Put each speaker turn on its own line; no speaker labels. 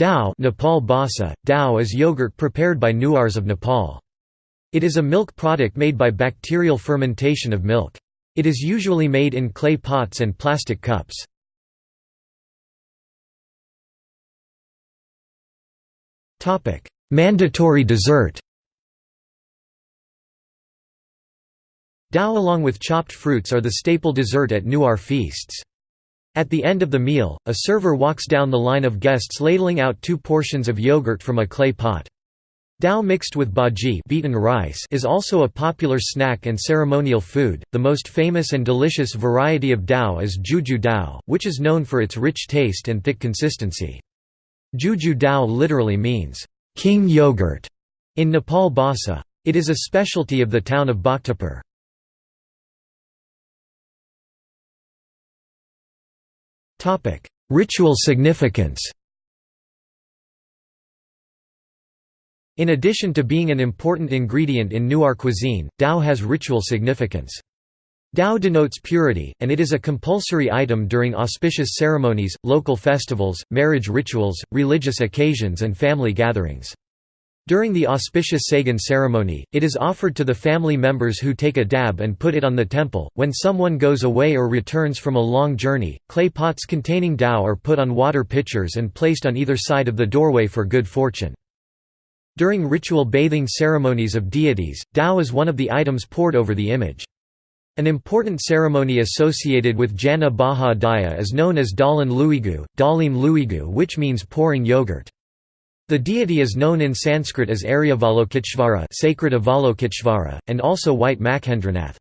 Dhau Nepal Bhasa, Dhau is yogurt prepared by Newars of Nepal. It is a milk product made by bacterial fermentation of milk. It is usually made in clay pots and plastic cups. Mandatory dessert Dhau along with chopped fruits are the staple dessert at Newar feasts. At the end of the meal, a server walks down the line of guests ladling out two portions of yogurt from a clay pot. Dhau mixed with baji beaten rice is also a popular snack and ceremonial food. The most famous and delicious variety of dhau is juju dhau, which is known for its rich taste and thick consistency. Juju dhau literally means king yogurt in Nepal Bhasa. It is a specialty of the town of Bhaktapur. Ritual significance In addition to being an important ingredient in Newar cuisine, dhau has ritual significance. Dhau denotes purity, and it is a compulsory item during auspicious ceremonies, local festivals, marriage rituals, religious occasions and family gatherings. During the auspicious Sagan ceremony, it is offered to the family members who take a dab and put it on the temple. When someone goes away or returns from a long journey, clay pots containing dhau are put on water pitchers and placed on either side of the doorway for good fortune. During ritual bathing ceremonies of deities, dhau is one of the items poured over the image. An important ceremony associated with Jana Baha Daya is known as Dalan Luigu, Dalim Luigu which means pouring yogurt. The deity is known in Sanskrit as Aryavalokiteshvara sacred Avalokiteshvara, and also White Machhendranath.